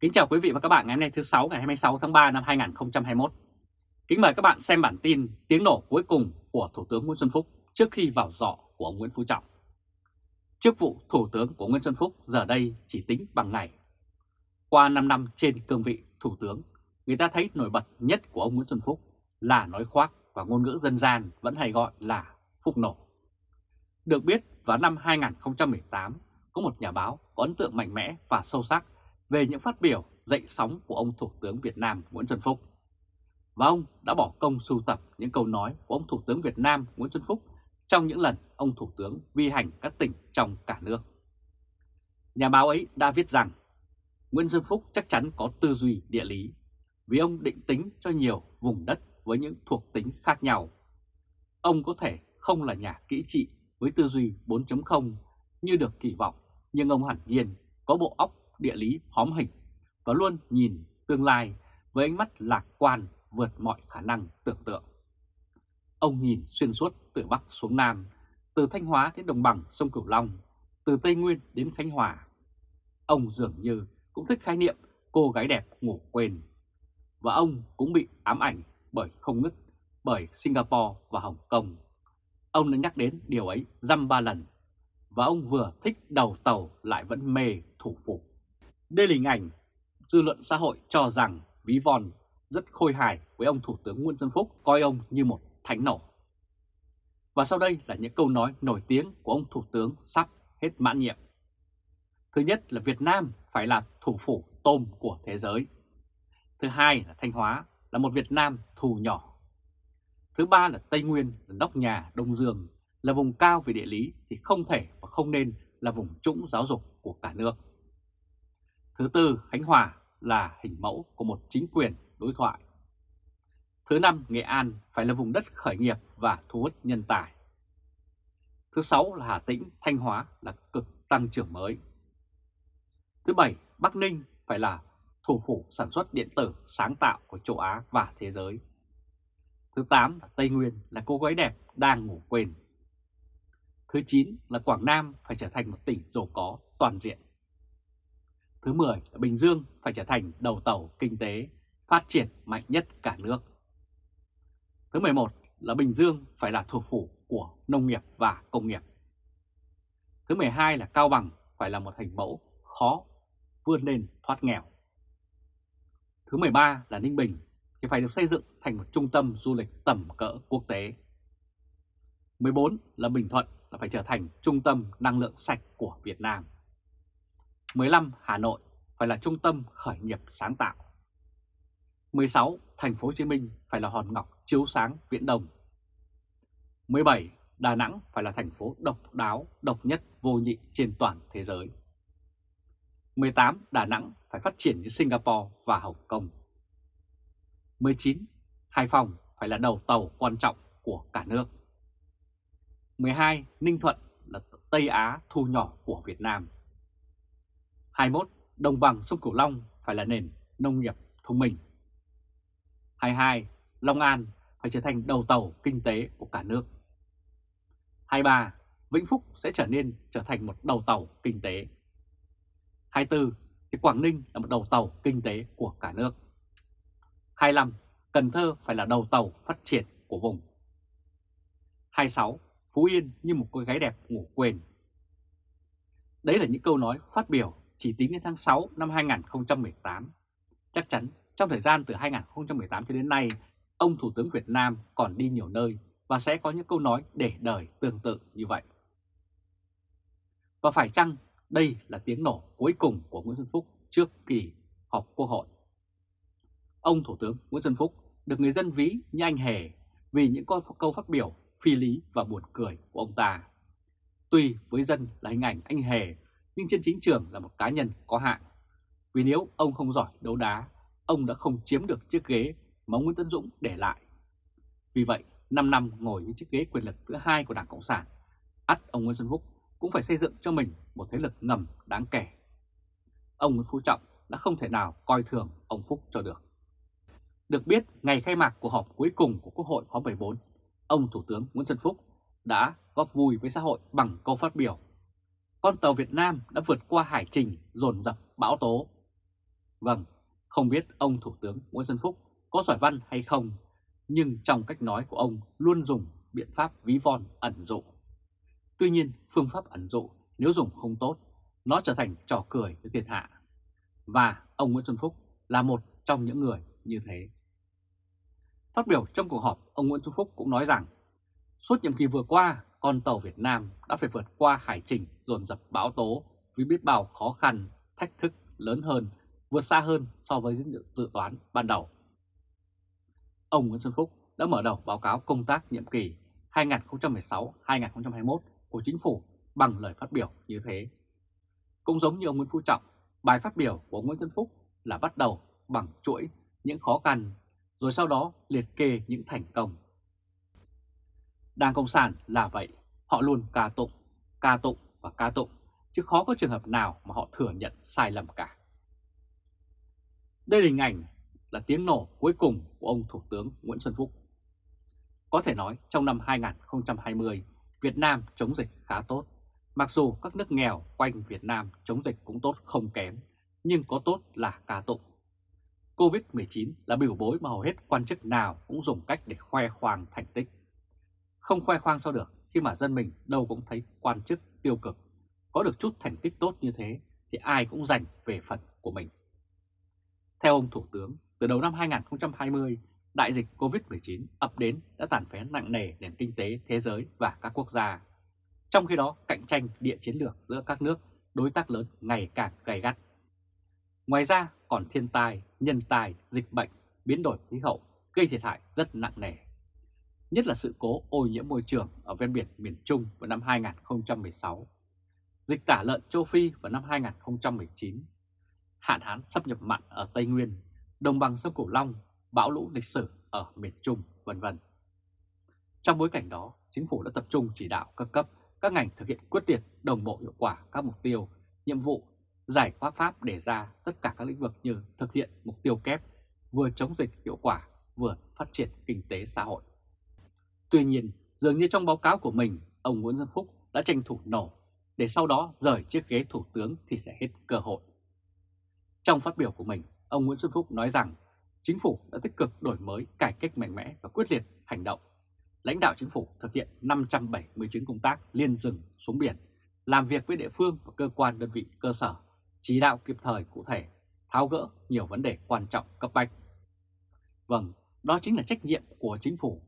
Kính chào quý vị và các bạn ngày hôm nay thứ 6 ngày 26 tháng 3 năm 2021. Kính mời các bạn xem bản tin tiếng nổ cuối cùng của Thủ tướng Nguyễn Xuân Phúc trước khi vào dọ của ông Nguyễn Phú Trọng. Chức vụ Thủ tướng của Nguyễn Xuân Phúc giờ đây chỉ tính bằng ngày. Qua 5 năm trên cương vị Thủ tướng, người ta thấy nổi bật nhất của ông Nguyễn Xuân Phúc là nói khoác và ngôn ngữ dân gian vẫn hay gọi là Phúc nổ. Được biết vào năm 2018, có một nhà báo có ấn tượng mạnh mẽ và sâu sắc về những phát biểu dậy sóng của ông Thủ tướng Việt Nam Nguyễn Xuân Phúc. Và ông đã bỏ công sưu tập những câu nói của ông Thủ tướng Việt Nam Nguyễn Xuân Phúc trong những lần ông Thủ tướng vi hành các tỉnh trong cả nước. Nhà báo ấy đã viết rằng Nguyễn Xuân Phúc chắc chắn có tư duy địa lý vì ông định tính cho nhiều vùng đất với những thuộc tính khác nhau. Ông có thể không là nhà kỹ trị với tư duy 4.0 như được kỳ vọng, nhưng ông hẳn nhiên có bộ óc địa lý hóm hình và luôn nhìn tương lai với ánh mắt lạc quan vượt mọi khả năng tưởng tượng. Ông nhìn xuyên suốt từ Bắc xuống Nam, từ Thanh Hóa đến Đồng bằng sông Cửu Long, từ Tây Nguyên đến Khánh Hòa. Ông dường như cũng thích khái niệm cô gái đẹp ngủ quên. Và ông cũng bị ám ảnh bởi không ngứt bởi Singapore và Hồng Kông. Ông đã nhắc đến điều ấy dăm ba lần và ông vừa thích đầu tàu lại vẫn mê thủ phủ. Đây là hình ảnh dư luận xã hội cho rằng ví von rất khôi hài với ông Thủ tướng Nguyễn Xuân Phúc, coi ông như một thánh nổ. Và sau đây là những câu nói nổi tiếng của ông Thủ tướng sắp hết mãn nhiệm. Thứ nhất là Việt Nam phải là thủ phủ tôm của thế giới. Thứ hai là Thanh Hóa là một Việt Nam thù nhỏ. Thứ ba là Tây Nguyên là nóc nhà Đông Dương, là vùng cao về địa lý thì không thể và không nên là vùng trũng giáo dục của cả nước. Thứ tư, Khánh Hòa là hình mẫu của một chính quyền đối thoại. Thứ năm, Nghệ An phải là vùng đất khởi nghiệp và thu hút nhân tài. Thứ sáu là Hà Tĩnh, Thanh Hóa là cực tăng trưởng mới. Thứ bảy, Bắc Ninh phải là thủ phủ sản xuất điện tử sáng tạo của châu Á và thế giới. Thứ 8 là Tây Nguyên là cô gái đẹp đang ngủ quên. Thứ 9 là Quảng Nam phải trở thành một tỉnh giàu có toàn diện. Thứ 10 là Bình Dương phải trở thành đầu tàu kinh tế phát triển mạnh nhất cả nước. Thứ 11 là Bình Dương phải là thủ phủ của nông nghiệp và công nghiệp. Thứ 12 là Cao Bằng phải là một hình mẫu khó, vươn lên thoát nghèo. Thứ 13 là Ninh Bình thì phải được xây dựng thành một trung tâm du lịch tầm cỡ quốc tế. 14 là Bình Thuận là phải trở thành trung tâm năng lượng sạch của Việt Nam. 15. Hà Nội phải là trung tâm khởi nghiệp sáng tạo. 16. Thành phố Hồ Chí Minh phải là hòn ngọc chiếu sáng viễn đông. 17. Đà Nẵng phải là thành phố độc đáo, độc nhất vô nhị trên toàn thế giới. 18. Đà Nẵng phải phát triển như Singapore và Hồng Kông. 19. Hải Phòng phải là đầu tàu quan trọng của cả nước. 12. Ninh Thuận là Tây Á thu nhỏ của Việt Nam. 21. Đồng bằng sông Cửu Long phải là nền nông nghiệp thông minh. 22. Long An phải trở thành đầu tàu kinh tế của cả nước. 23. Vĩnh Phúc sẽ trở nên trở thành một đầu tàu kinh tế. 24. Thì Quảng Ninh là một đầu tàu kinh tế của cả nước. 25. Cần Thơ phải là đầu tàu phát triển của vùng. 26. Phú Yên như một cô gái đẹp ngủ quên. Đấy là những câu nói phát biểu chỉ tính đến tháng 6 năm 2018. Chắc chắn trong thời gian từ 2018 cho đến nay, ông Thủ tướng Việt Nam còn đi nhiều nơi và sẽ có những câu nói để đời tương tự như vậy. Và phải chăng đây là tiếng nổ cuối cùng của Nguyễn Xuân Phúc trước kỳ họp Quốc hội? Ông Thủ tướng Nguyễn Xuân Phúc được người dân ví như anh hề vì những câu phát biểu phi lý và buồn cười của ông ta. Tuy với dân là hình ảnh anh hề nhưng trên chính trường là một cá nhân có hạn. Vì nếu ông không giỏi đấu đá, ông đã không chiếm được chiếc ghế mà ông Nguyễn Tấn Dũng để lại. Vì vậy, 5 năm ngồi với chiếc ghế quyền lực thứ hai của Đảng Cộng sản, ắt ông Nguyễn Xuân Phúc cũng phải xây dựng cho mình một thế lực ngầm đáng kể. Ông Nguyễn Phú Trọng đã không thể nào coi thường ông Phúc cho được. Được biết, ngày khai mạc của họp cuối cùng của Quốc hội khóa 14, ông Thủ tướng Nguyễn Xuân Phúc đã góp vui với xã hội bằng câu phát biểu con tàu Việt Nam đã vượt qua hải trình dồn dập bão tố. Vâng, không biết ông Thủ tướng Nguyễn Xuân Phúc có giỏi văn hay không, nhưng trong cách nói của ông luôn dùng biện pháp ví von ẩn dụ. Tuy nhiên, phương pháp ẩn dụ nếu dùng không tốt, nó trở thành trò cười với thiên hạ. Và ông Nguyễn Xuân Phúc là một trong những người như thế. Phát biểu trong cuộc họp, ông Nguyễn Xuân Phúc cũng nói rằng suốt nhiệm kỳ vừa qua, con tàu Việt Nam đã phải vượt qua hải trình dồn dập bão tố với biết bao khó khăn, thách thức lớn hơn, vượt xa hơn so với dự toán ban đầu. Ông Nguyễn Xuân Phúc đã mở đầu báo cáo công tác nhiệm kỳ 2016-2021 của chính phủ bằng lời phát biểu như thế. Cũng giống như ông Nguyễn Phú Trọng, bài phát biểu của Nguyễn Xuân Phúc là bắt đầu bằng chuỗi những khó khăn, rồi sau đó liệt kê những thành công. Đảng Cộng sản là vậy, họ luôn ca tụng, ca tụng và ca tụng, chứ khó có trường hợp nào mà họ thừa nhận sai lầm cả. Đây là hình ảnh là tiếng nổ cuối cùng của ông Thủ tướng Nguyễn Xuân Phúc. Có thể nói trong năm 2020, Việt Nam chống dịch khá tốt. Mặc dù các nước nghèo quanh Việt Nam chống dịch cũng tốt không kém, nhưng có tốt là ca tụng. Covid-19 là biểu bối mà hầu hết quan chức nào cũng dùng cách để khoe khoang thành tích. Không khoe khoang sao được khi mà dân mình đâu cũng thấy quan chức tiêu cực. Có được chút thành tích tốt như thế thì ai cũng giành về phần của mình. Theo ông Thủ tướng, từ đầu năm 2020, đại dịch Covid-19 ập đến đã tàn phá nặng nề nền kinh tế thế giới và các quốc gia. Trong khi đó, cạnh tranh địa chiến lược giữa các nước đối tác lớn ngày càng gay gắt. Ngoài ra còn thiên tai, nhân tai, dịch bệnh, biến đổi khí hậu gây thiệt hại rất nặng nề. Nhất là sự cố ô nhiễm môi trường ở ven biển miền Trung vào năm 2016, dịch tả lợn châu Phi vào năm 2019, hạn hán xâm nhập mặn ở Tây Nguyên, đồng bằng sông Cửu Long, bão lũ lịch sử ở miền Trung, vân vân. Trong bối cảnh đó, chính phủ đã tập trung chỉ đạo các cấp, các ngành thực hiện quyết liệt, đồng bộ hiệu quả các mục tiêu, nhiệm vụ, giải pháp pháp đề ra tất cả các lĩnh vực như thực hiện mục tiêu kép, vừa chống dịch hiệu quả, vừa phát triển kinh tế xã hội. Tuy nhiên, dường như trong báo cáo của mình, ông Nguyễn Xuân Phúc đã tranh thủ nổ, để sau đó rời chiếc ghế thủ tướng thì sẽ hết cơ hội. Trong phát biểu của mình, ông Nguyễn Xuân Phúc nói rằng chính phủ đã tích cực đổi mới, cải cách mạnh mẽ và quyết liệt hành động. Lãnh đạo chính phủ thực hiện 570 chuyến công tác liên rừng xuống biển, làm việc với địa phương và cơ quan đơn vị cơ sở, chỉ đạo kịp thời cụ thể, tháo gỡ nhiều vấn đề quan trọng cấp bách. Vâng, đó chính là trách nhiệm của chính phủ.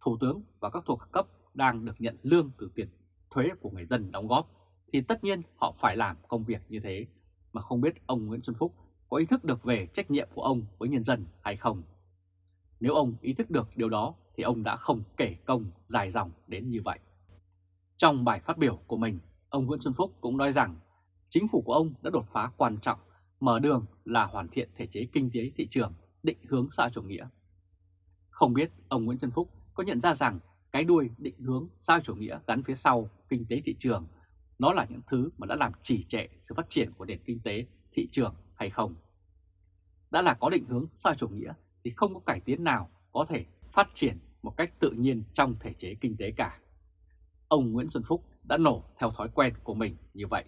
Thủ tướng và các thuộc cấp đang được nhận lương từ tiền thuế của người dân đóng góp, thì tất nhiên họ phải làm công việc như thế, mà không biết ông Nguyễn Xuân Phúc có ý thức được về trách nhiệm của ông với nhân dân hay không. Nếu ông ý thức được điều đó thì ông đã không kể công dài dòng đến như vậy. Trong bài phát biểu của mình, ông Nguyễn Xuân Phúc cũng nói rằng chính phủ của ông đã đột phá quan trọng, mở đường là hoàn thiện thể chế kinh tế thị trường, định hướng xã chủ nghĩa. Không biết ông Nguyễn Xuân Phúc có nhận ra rằng cái đuôi định hướng xã chủ nghĩa gắn phía sau kinh tế thị trường, nó là những thứ mà đã làm trì trệ sự phát triển của nền kinh tế thị trường hay không. Đã là có định hướng xã chủ nghĩa thì không có cải tiến nào có thể phát triển một cách tự nhiên trong thể chế kinh tế cả. Ông Nguyễn Xuân Phúc đã nổ theo thói quen của mình như vậy.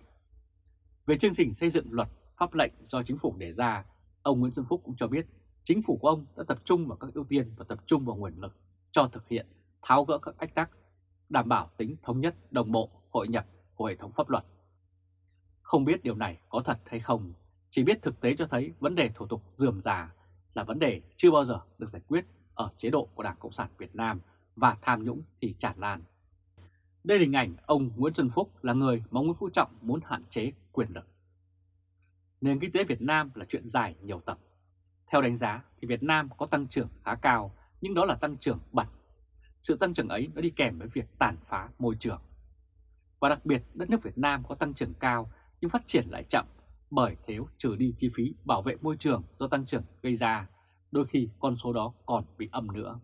Về chương trình xây dựng luật pháp lệnh do chính phủ đề ra, ông Nguyễn Xuân Phúc cũng cho biết chính phủ của ông đã tập trung vào các ưu tiên và tập trung vào nguồn lực cho thực hiện tháo gỡ các ách tắc, đảm bảo tính thống nhất, đồng bộ, hội nhập của hệ thống pháp luật. Không biết điều này có thật hay không, chỉ biết thực tế cho thấy vấn đề thủ tục dườm già là vấn đề chưa bao giờ được giải quyết ở chế độ của Đảng Cộng sản Việt Nam và tham nhũng thì tràn lan. Đây là hình ảnh ông Nguyễn Xuân Phúc là người mà Nguyễn Phú Trọng muốn hạn chế quyền lực. Nền kinh tế Việt Nam là chuyện dài nhiều tập. Theo đánh giá thì Việt Nam có tăng trưởng khá cao, nhưng đó là tăng trưởng bật. Sự tăng trưởng ấy nó đi kèm với việc tàn phá môi trường. Và đặc biệt đất nước Việt Nam có tăng trưởng cao nhưng phát triển lại chậm bởi thiếu trừ đi chi phí bảo vệ môi trường do tăng trưởng gây ra, đôi khi con số đó còn bị âm nữa.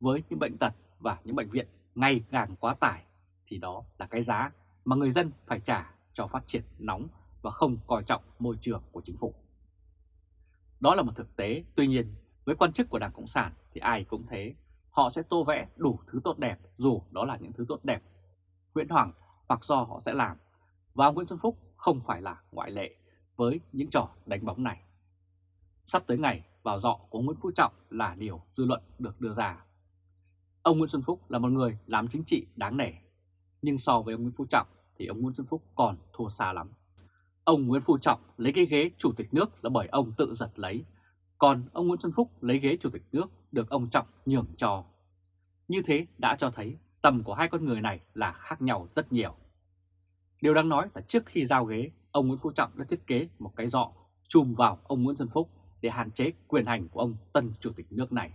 Với những bệnh tật và những bệnh viện ngày càng quá tải thì đó là cái giá mà người dân phải trả cho phát triển nóng và không coi trọng môi trường của chính phủ. Đó là một thực tế, tuy nhiên với quan chức của Đảng Cộng sản thì ai cũng thế, họ sẽ tô vẽ đủ thứ tốt đẹp dù đó là những thứ tốt đẹp huyễn hoàng hoặc do họ sẽ làm. Và Nguyễn Xuân Phúc không phải là ngoại lệ với những trò đánh bóng này. sắp tới ngày vào dọ của Nguyễn Phú Trọng là điều dư luận được đưa ra. Ông Nguyễn Xuân Phúc là một người làm chính trị đáng nể, nhưng so với ông Nguyễn Phú Trọng thì ông Nguyễn Xuân Phúc còn thua xa lắm. Ông Nguyễn Phú Trọng lấy cái ghế chủ tịch nước là bởi ông tự giật lấy, còn ông Nguyễn Xuân Phúc lấy ghế chủ tịch nước được ông Trọng nhường cho. Như thế đã cho thấy tầm của hai con người này là khác nhau rất nhiều. Điều đáng nói là trước khi giao ghế, ông Nguyễn Phú Trọng đã thiết kế một cái dọ chùm vào ông Nguyễn Xuân Phúc để hạn chế quyền hành của ông tân chủ tịch nước này.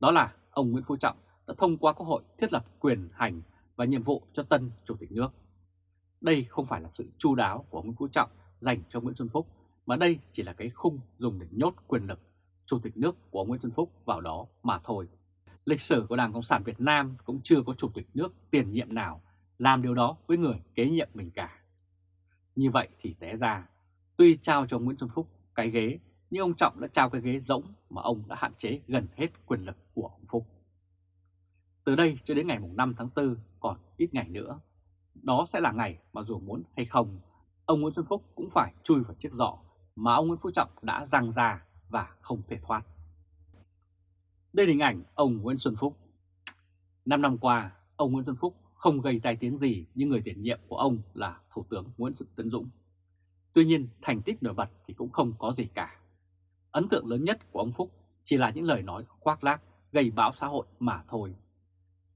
Đó là ông Nguyễn Phú Trọng đã thông qua Quốc hội thiết lập quyền hành và nhiệm vụ cho tân chủ tịch nước. Đây không phải là sự chu đáo của Nguyễn Phú Trọng dành cho Nguyễn Xuân Phúc, mà đây chỉ là cái khung dùng để nhốt quyền lực chủ tịch nước của Nguyễn Xuân Phúc vào đó mà thôi. Lịch sử của Đảng Cộng sản Việt Nam cũng chưa có chủ tịch nước tiền nhiệm nào làm điều đó với người kế nhiệm mình cả. Như vậy thì té ra, tuy trao cho Nguyễn Xuân Phúc cái ghế, nhưng ông Trọng đã trao cái ghế rỗng mà ông đã hạn chế gần hết quyền lực của ông Phúc. Từ đây cho đến ngày 5 tháng 4 còn ít ngày nữa, đó sẽ là ngày mà dù muốn hay không, ông Nguyễn Xuân Phúc cũng phải chui vào chiếc giỏ mà ông Nguyễn Phú Trọng đã răng ra và không thể thoát. Đây là hình ảnh ông Nguyễn Xuân Phúc. Năm năm qua, ông Nguyễn Xuân Phúc không gây tai tiếng gì như người tiền nhiệm của ông là Thủ tướng Nguyễn Tấn Dũng. Tuy nhiên, thành tích nổi bật thì cũng không có gì cả. Ấn tượng lớn nhất của ông Phúc chỉ là những lời nói khoác lác gây bão xã hội mà thôi.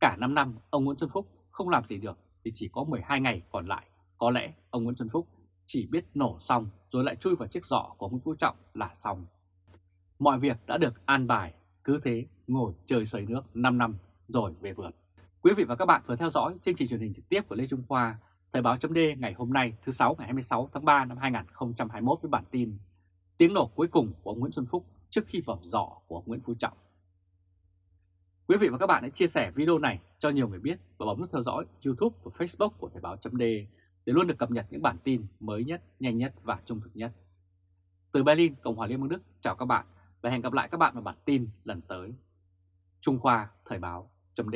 Cả 5 năm, ông Nguyễn Xuân Phúc không làm gì được thì chỉ có 12 ngày còn lại. Có lẽ ông Nguyễn Xuân Phúc chỉ biết nổ xong rồi lại chui vào chiếc giỏ của Nguyễn Phú Trọng là xong. Mọi việc đã được an bài, cứ thế ngồi chơi sơi nước 5 năm rồi về vườn. Quý vị và các bạn vừa theo dõi chương trình truyền hình trực tiếp của Lê Trung Khoa, Thời báo chấm ngày hôm nay thứ 6 ngày 26 tháng 3 năm 2021 với bản tin Tiếng nổ cuối cùng của ông Nguyễn Xuân Phúc trước khi vào giỏ của ông Nguyễn Phú Trọng. Quý vị và các bạn hãy chia sẻ video này cho nhiều người biết và bấm nút theo dõi YouTube và Facebook của Thời báo chấm để để luôn được cập nhật những bản tin mới nhất, nhanh nhất và trung thực nhất. Từ Berlin, Cộng hòa Liên bang Đức, chào các bạn và hẹn gặp lại các bạn vào bản tin lần tới. Trung Khoa Thời báo chấm